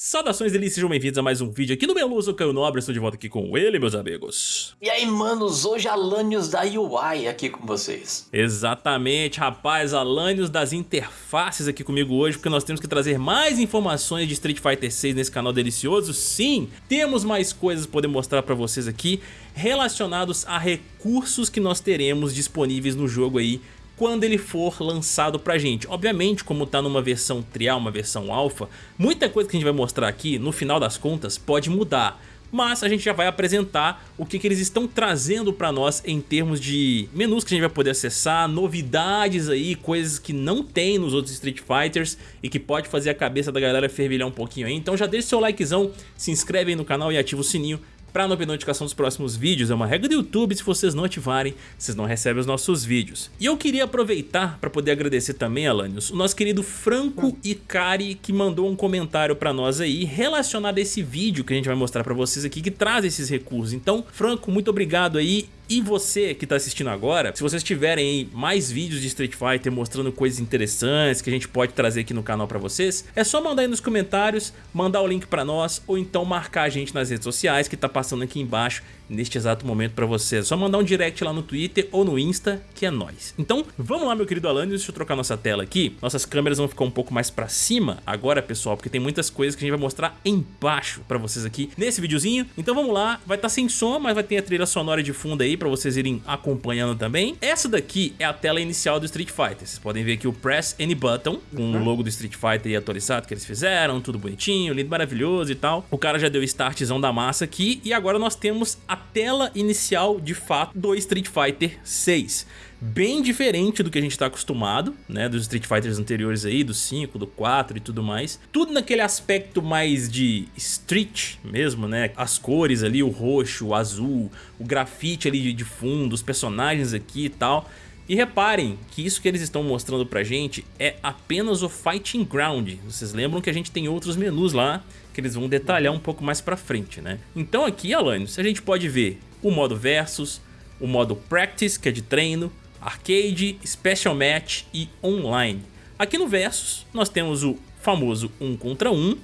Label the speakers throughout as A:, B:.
A: Saudações delícias, sejam bem-vindos a mais um vídeo aqui no Meluso Caio Nobre, estou de volta aqui com ele, meus amigos.
B: E aí, manos, hoje Alanios da UI aqui com vocês.
A: Exatamente, rapaz, Alanios das interfaces aqui comigo hoje, porque nós temos que trazer mais informações de Street Fighter 6 nesse canal delicioso. Sim, temos mais coisas para poder mostrar para vocês aqui, relacionados a recursos que nós teremos disponíveis no jogo aí quando ele for lançado pra gente. Obviamente, como tá numa versão trial, uma versão alfa, muita coisa que a gente vai mostrar aqui, no final das contas, pode mudar. Mas a gente já vai apresentar o que, que eles estão trazendo para nós em termos de menus que a gente vai poder acessar, novidades aí, coisas que não tem nos outros Street Fighters e que pode fazer a cabeça da galera fervilhar um pouquinho aí. Então já deixa seu likezão, se inscreve aí no canal e ativa o sininho para não perder notificação dos próximos vídeos, é uma regra do YouTube, se vocês não ativarem, vocês não recebem os nossos vídeos. E eu queria aproveitar para poder agradecer também, Alanios, o nosso querido Franco Icari, que mandou um comentário para nós aí, relacionado a esse vídeo que a gente vai mostrar para vocês aqui, que traz esses recursos. Então, Franco, muito obrigado aí e você que está assistindo agora, se vocês tiverem mais vídeos de Street Fighter mostrando coisas interessantes que a gente pode trazer aqui no canal para vocês, é só mandar aí nos comentários, mandar o link para nós ou então marcar a gente nas redes sociais que tá passando aqui embaixo neste exato momento para vocês. É só mandar um direct lá no Twitter ou no Insta, que é nóis. Então, vamos lá, meu querido Alan, deixa eu trocar nossa tela aqui. Nossas câmeras vão ficar um pouco mais para cima agora, pessoal, porque tem muitas coisas que a gente vai mostrar embaixo para vocês aqui nesse videozinho. Então vamos lá, vai estar tá sem som, mas vai ter a trilha sonora de fundo aí para vocês irem acompanhando também. Essa daqui é a tela inicial do Street Fighter. Vocês podem ver aqui o Press Any Button, com uhum. o logo do Street Fighter atualizado que eles fizeram, tudo bonitinho, lindo, maravilhoso e tal. O cara já deu o startzão da massa aqui e agora nós temos a tela inicial, de fato, do Street Fighter 6 bem diferente do que a gente está acostumado, né, dos Street Fighters anteriores aí, do 5, do 4 e tudo mais. Tudo naquele aspecto mais de street mesmo, né, as cores ali, o roxo, o azul, o grafite ali de fundo, os personagens aqui e tal. E reparem que isso que eles estão mostrando pra gente é apenas o Fighting Ground. Vocês lembram que a gente tem outros menus lá que eles vão detalhar um pouco mais pra frente, né? Então aqui, Alanis, a gente pode ver o modo Versus, o modo Practice, que é de treino, Arcade, Special Match e Online. Aqui no Versus nós temos o famoso 1 contra 1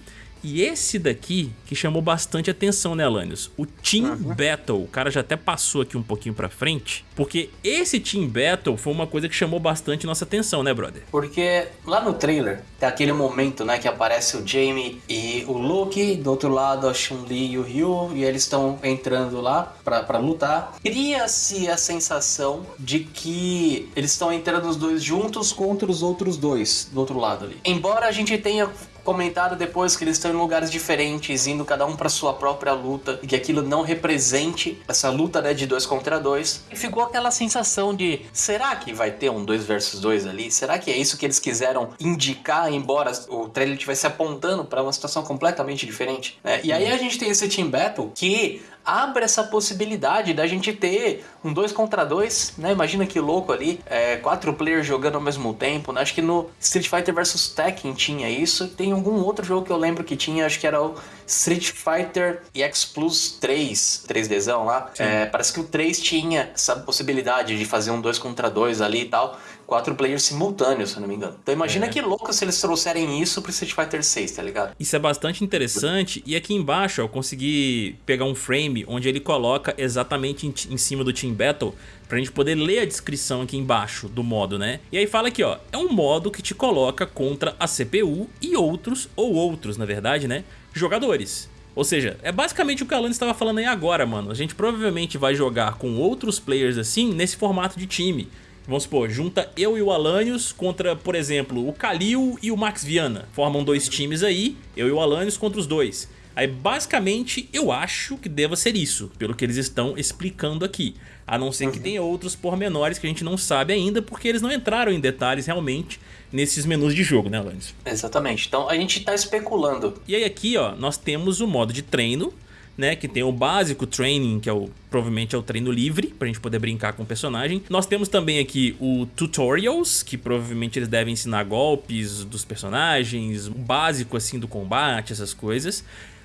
A: e esse daqui que chamou bastante atenção, né, Alanios? O Team uhum. Battle. O cara já até passou aqui um pouquinho pra frente. Porque esse Team Battle foi uma coisa que chamou bastante nossa atenção, né, brother?
B: Porque lá no trailer tem aquele momento, né, que aparece o Jamie e o Luke. Do outro lado, a Chun-Li e o Ryu. E eles estão entrando lá pra, pra lutar. Cria-se a sensação de que eles estão entrando os dois juntos contra os outros dois do outro lado ali. Embora a gente tenha comentado depois que eles estão em lugares diferentes, indo cada um para sua própria luta, e que aquilo não represente essa luta né, de dois contra dois. E ficou aquela sensação de: será que vai ter um 2 versus 2 ali? Será que é isso que eles quiseram indicar, embora o trailer estivesse apontando para uma situação completamente diferente? Né? E aí a gente tem esse Team Battle que abre essa possibilidade da gente ter um 2 contra 2, né? Imagina que louco ali, é, quatro players jogando ao mesmo tempo, né? Acho que no Street Fighter vs Tekken tinha isso. Tem algum outro jogo que eu lembro que tinha, acho que era o Street Fighter EX Plus 3, 3Dzão lá. É, parece que o 3 tinha essa possibilidade de fazer um 2 contra 2 ali e tal quatro players simultâneos, se eu não me engano. Então imagina é. que louco se eles trouxerem isso pro Street Fighter 6, tá ligado?
A: Isso é bastante interessante. E aqui embaixo eu consegui pegar um frame onde ele coloca exatamente em, em cima do Team Battle pra gente poder ler a descrição aqui embaixo do modo, né? E aí fala aqui, ó, é um modo que te coloca contra a CPU e outros, ou outros, na verdade, né, jogadores. Ou seja, é basicamente o que a Alan estava falando aí agora, mano. A gente provavelmente vai jogar com outros players assim, nesse formato de time. Vamos supor, junta eu e o Alanios contra, por exemplo, o Kalil e o Max Viana. Formam dois times aí, eu e o Alanios contra os dois. Aí basicamente eu acho que deva ser isso, pelo que eles estão explicando aqui. A não ser que uhum. tenha outros pormenores que a gente não sabe ainda, porque eles não entraram em detalhes realmente nesses menus de jogo, né, Alanis?
B: Exatamente. Então a gente está especulando.
A: E aí aqui, ó, nós temos o modo de treino, né, que tem o básico training, que é o provavelmente é o treino livre, pra gente poder brincar com o personagem. Nós temos também aqui o tutorials, que provavelmente eles devem ensinar golpes dos personagens, o básico assim do combate, essas coisas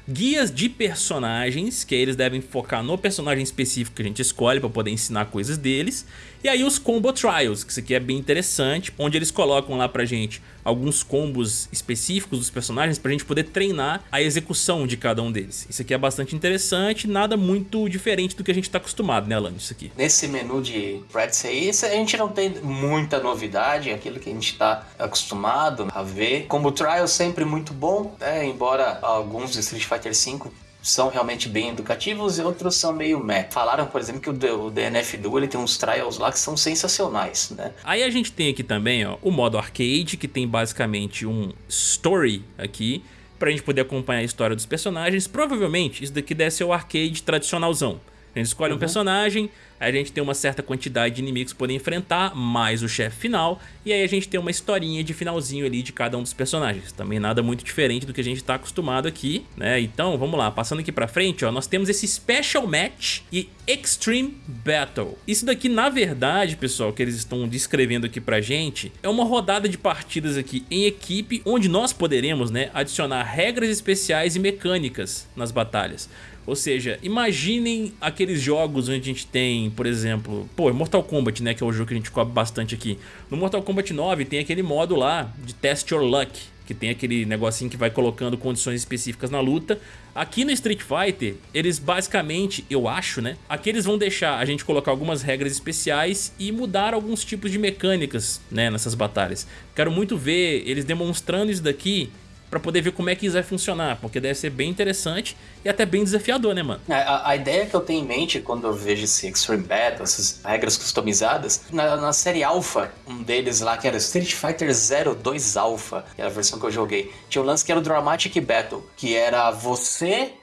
A: guias de personagens, que eles devem focar no personagem específico que a gente escolhe para poder ensinar coisas deles. E aí os Combo Trials, que isso aqui é bem interessante, onde eles colocam lá pra gente alguns combos específicos dos personagens pra gente poder treinar a execução de cada um deles. Isso aqui é bastante interessante, nada muito diferente do que a gente tá acostumado, né Alan, isso aqui.
B: Nesse menu de Prats aí, a gente não tem muita novidade, aquilo que a gente tá acostumado a ver. Combo Trial sempre muito bom, né? embora alguns de Street Fighter V são realmente bem educativos e outros são meio meh. Falaram, por exemplo, que o, DNF Duel ele tem uns trials lá que são sensacionais, né?
A: Aí a gente tem aqui também ó, o modo arcade, que tem basicamente um story aqui, pra gente poder acompanhar a história dos personagens. Provavelmente isso daqui deve ser o arcade tradicionalzão. A gente escolhe uhum. um personagem, Aí a gente tem uma certa quantidade de inimigos para poder enfrentar, mais o chefe final, e aí a gente tem uma historinha de finalzinho ali de cada um dos personagens. Também nada muito diferente do que a gente está acostumado aqui, né? Então, vamos lá, passando aqui para frente, ó, nós temos esse Special Match e Extreme Battle. Isso daqui, na verdade, pessoal, que eles estão descrevendo aqui pra gente, é uma rodada de partidas aqui em equipe, onde nós poderemos, né, adicionar regras especiais e mecânicas nas batalhas. Ou seja, imaginem aqueles jogos onde a gente tem, por exemplo, pô, Mortal Kombat, né, que é o jogo que a gente cobre bastante aqui. No Mortal Kombat 9 tem aquele modo lá de Test Your Luck, que tem aquele negocinho que vai colocando condições específicas na luta. Aqui no Street Fighter, eles basicamente, eu acho, né? Aqui eles vão deixar a gente colocar algumas regras especiais e mudar alguns tipos de mecânicas, né, nessas batalhas. Quero muito ver eles demonstrando isso daqui para poder ver como é que isso vai funcionar, porque deve ser bem interessante e até bem desafiador, né, mano?
B: É, a, a, ideia que eu tenho em mente quando eu vejo esse Extreme Battle, essas regras customizadas, na, na série Alpha, um deles lá que era Street Fighter 02 Alpha, que era a versão que eu joguei, tinha um lance que era o Dramatic Battle, que era você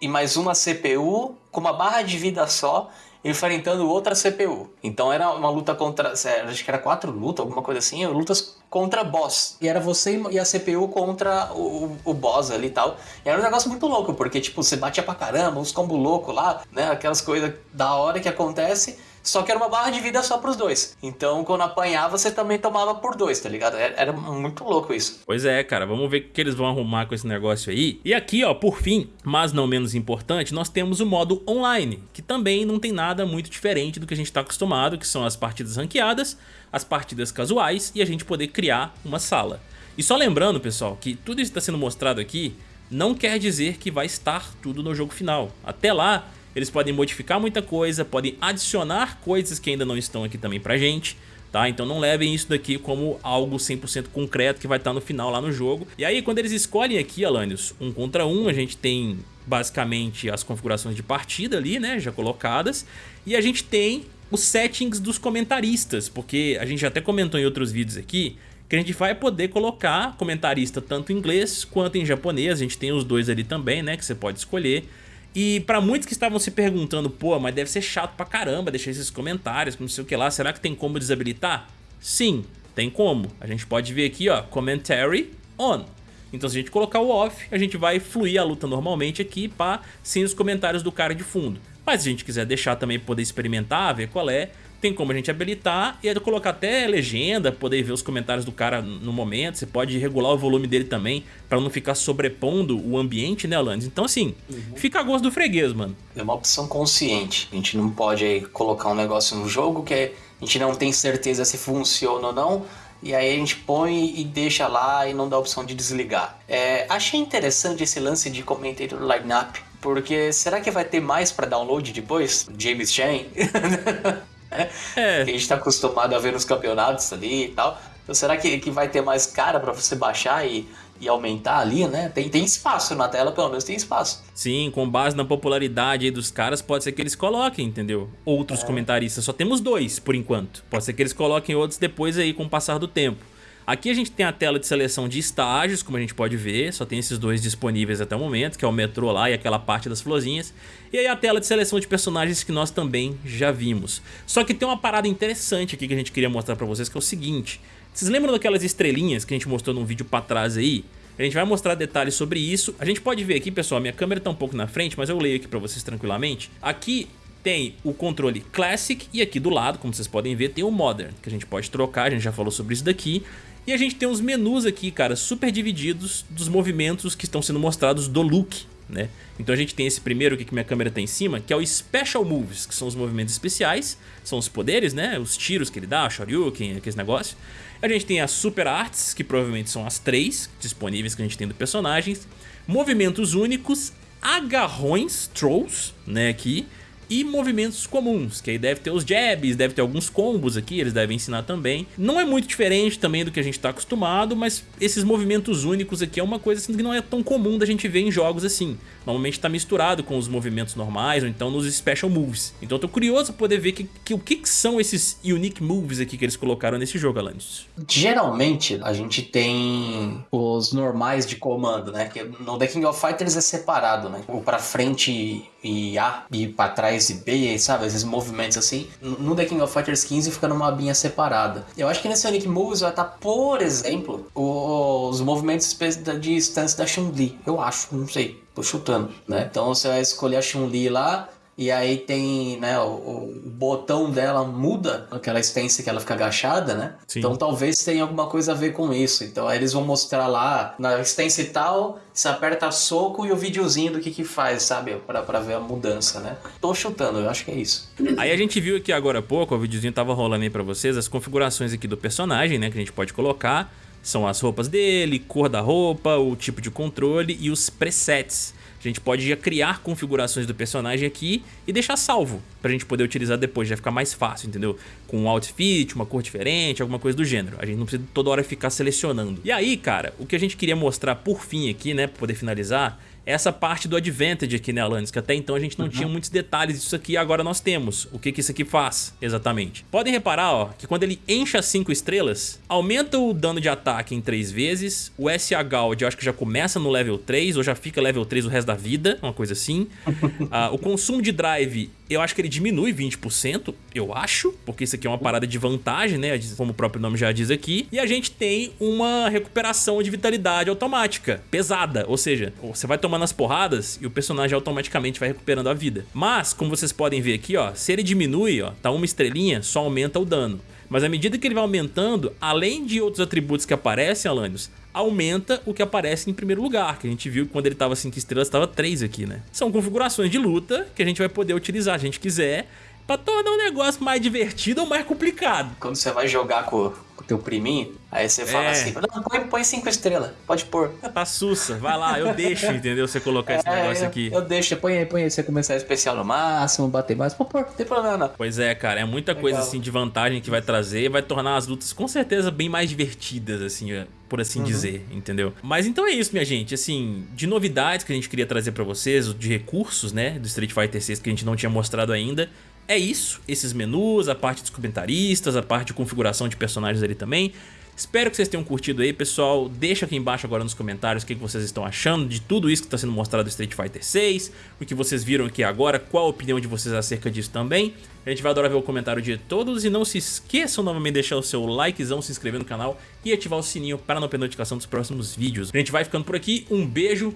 B: e mais uma CPU com uma barra de vida só enfrentando outra CPU. Então era uma luta contra. Acho que era quatro lutas, alguma coisa assim, lutas contra boss. E era você e a CPU contra o, o boss ali e tal. E era um negócio muito louco, porque tipo, você batia pra caramba, uns combo louco lá, né? Aquelas coisas da hora que acontece. Só que era uma barra de vida só pros dois. Então, quando apanhava, você também tomava por dois, tá ligado? Era muito louco isso.
A: Pois é, cara. Vamos ver o que eles vão arrumar com esse negócio aí. E aqui, ó, por fim, mas não menos importante, nós temos o modo online, que também não tem nada muito diferente do que a gente tá acostumado, que são as partidas ranqueadas, as partidas casuais e a gente poder criar uma sala. E só lembrando, pessoal, que tudo isso está sendo mostrado aqui não quer dizer que vai estar tudo no jogo final. Até lá, eles podem modificar muita coisa, podem adicionar coisas que ainda não estão aqui também pra gente. Tá? Então não levem isso daqui como algo 100% concreto que vai estar no final lá no jogo. E aí quando eles escolhem aqui, Alanios, um contra um, a gente tem basicamente as configurações de partida ali, né, já colocadas. E a gente tem os settings dos comentaristas, porque a gente já até comentou em outros vídeos aqui, que a gente vai poder colocar comentarista tanto em inglês quanto em japonês, a gente tem os dois ali também, né, que você pode escolher. E pra muitos que estavam se perguntando, pô, mas deve ser chato pra caramba deixar esses comentários, não sei o que lá, será que tem como desabilitar? Sim, tem como. A gente pode ver aqui, ó, commentary on. Então se a gente colocar o off, a gente vai fluir a luta normalmente aqui, pá, sem os comentários do cara de fundo. Mas se a gente quiser deixar também poder experimentar, ver qual é, tem como a gente habilitar e colocar até legenda, poder ver os comentários do cara no momento. Você pode regular o volume dele também para não ficar sobrepondo o ambiente, né, Alanis? Então, assim, uhum. fica a gosto do freguês, mano.
B: É uma opção consciente. A gente não pode aí, colocar um negócio no jogo que a gente não tem certeza se funciona ou não. E aí a gente põe e deixa lá e não dá a opção de desligar. É, achei interessante esse lance de commentator lineup, porque será que vai ter mais para download depois? James Chan? É. Que a gente tá acostumado a ver nos campeonatos ali e tal. Então será que, que vai ter mais cara para você baixar e, e aumentar ali, né? Tem, tem espaço na tela, pelo menos tem espaço.
A: Sim, com base na popularidade dos caras, pode ser que eles coloquem, entendeu? Outros é. comentaristas. Só temos dois, por enquanto. Pode ser que eles coloquem outros depois aí, com o passar do tempo. Aqui a gente tem a tela de seleção de estágios, como a gente pode ver, só tem esses dois disponíveis até o momento, que é o metrô lá e aquela parte das florzinhas. E aí a tela de seleção de personagens que nós também já vimos. Só que tem uma parada interessante aqui que a gente queria mostrar pra vocês, que é o seguinte. Vocês lembram daquelas estrelinhas que a gente mostrou num vídeo pra trás aí? A gente vai mostrar detalhes sobre isso. A gente pode ver aqui, pessoal, minha câmera tá um pouco na frente, mas eu leio aqui pra vocês tranquilamente. Aqui tem o controle Classic e aqui do lado, como vocês podem ver, tem o Modern, que a gente pode trocar, a gente já falou sobre isso daqui. E a gente tem os menus aqui, cara, super divididos dos movimentos que estão sendo mostrados do look né? Então a gente tem esse primeiro aqui que minha câmera tá em cima, que é o Special Moves, que são os movimentos especiais, são os poderes, né? Os tiros que ele dá, Shoryuken, aqueles negócios. A gente tem as Super Arts, que provavelmente são as três disponíveis que a gente tem do personagens. Movimentos únicos, agarrões, trolls, né, aqui e movimentos comuns, que aí deve ter os jabs, deve ter alguns combos aqui, eles devem ensinar também. Não é muito diferente também do que a gente está acostumado, mas esses movimentos únicos aqui é uma coisa assim, que não é tão comum da gente ver em jogos assim. Normalmente está misturado com os movimentos normais ou então nos special moves. Então eu tô curioso para poder ver que, que, o que, que, são esses unique moves aqui que eles colocaram nesse jogo, Alanis.
B: Geralmente a gente tem os normais de comando, né? Que no The King of Fighters é separado, né? O para frente e A e para trás e B, sabe? Esses movimentos assim. No The King of Fighters 15 fica numa abinha separada. Eu acho que nesse Unique Moves vai estar, tá, por exemplo, os movimentos de stance da Chun-Li. Eu acho, não sei. Tô chutando, né? Então você vai escolher a Chun-Li lá, e aí tem, né, o, o, botão dela muda, aquela stance que ela fica agachada, né? Sim. Então talvez tenha alguma coisa a ver com isso. Então aí eles vão mostrar lá, na stance tal, você aperta soco e o videozinho do que que faz, sabe? Pra, pra ver a mudança, né? Tô chutando, eu acho que é isso.
A: Aí a gente viu aqui agora há pouco, o videozinho tava rolando aí pra vocês, as configurações aqui do personagem, né, que a gente pode colocar. São as roupas dele, cor da roupa, o tipo de controle e os presets. A gente pode já criar configurações do personagem aqui e deixar salvo pra gente poder utilizar depois, já ficar mais fácil, entendeu? Com um outfit, uma cor diferente, alguma coisa do gênero. A gente não precisa toda hora ficar selecionando. E aí, cara, o que a gente queria mostrar por fim aqui, né, pra poder finalizar, essa parte do Advantage aqui, né, Alanis? Que até então a gente não uhum. tinha muitos detalhes disso aqui, agora nós temos. O que, que isso aqui faz, exatamente. Podem reparar, ó, que quando ele enche as 5 estrelas, aumenta o dano de ataque em 3 vezes, o SH Gauge eu acho que já começa no level 3, ou já fica level 3 o resto da vida, uma coisa assim. uh, o consumo de drive eu acho que ele diminui 20%, eu acho, porque isso aqui é uma parada de vantagem, né, como o próprio nome já diz aqui. E a gente tem uma recuperação de vitalidade automática, pesada, ou seja, você vai tomando as porradas e o personagem automaticamente vai recuperando a vida. Mas, como vocês podem ver aqui, ó, se ele diminui, ó, tá uma estrelinha, só aumenta o dano. Mas à medida que ele vai aumentando, além de outros atributos que aparecem, Alanios, aumenta o que aparece em primeiro lugar, que a gente viu que quando ele estava 5 estrelas estava 3 aqui, né? São configurações de luta que a gente vai poder utilizar, a gente quiser, para tornar o negócio mais divertido ou mais complicado.
B: Quando você vai jogar com, com o teu priminho, aí você fala é. assim, não, põe, põe cinco estrelas, pode pôr.
A: Tá sussa, vai lá, eu deixo, entendeu? Você colocar esse é, negócio
B: eu,
A: aqui.
B: Eu deixo, põe aí, põe aí, você começar especial no máximo, bater mais, pô, pô, não tem problema não.
A: Pois é, cara, é muita Legal. coisa assim de vantagem que vai trazer, vai tornar as lutas com certeza bem mais divertidas, assim, por assim uhum. dizer, entendeu? Mas então é isso, minha gente, assim, de novidades que a gente queria trazer pra vocês, de recursos, né, do Street Fighter 6 que a gente não tinha mostrado ainda, é isso, esses menus, a parte dos comentaristas, a parte de configuração de personagens ali também. Espero que vocês tenham curtido aí, pessoal. Deixa aqui embaixo agora nos comentários o que vocês estão achando de tudo isso que está sendo mostrado do Street Fighter 6, o que vocês viram aqui agora, qual a opinião de vocês acerca disso também. A gente vai adorar ver o comentário de todos e não se esqueçam novamente de deixar o seu likezão, se inscrever no canal e ativar o sininho para não perder notificação dos próximos vídeos. A gente vai ficando por aqui, um beijo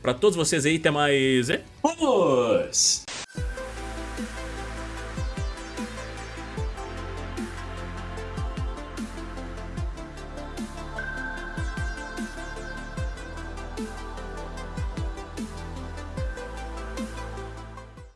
A: para todos vocês aí, até mais...
B: Vamos!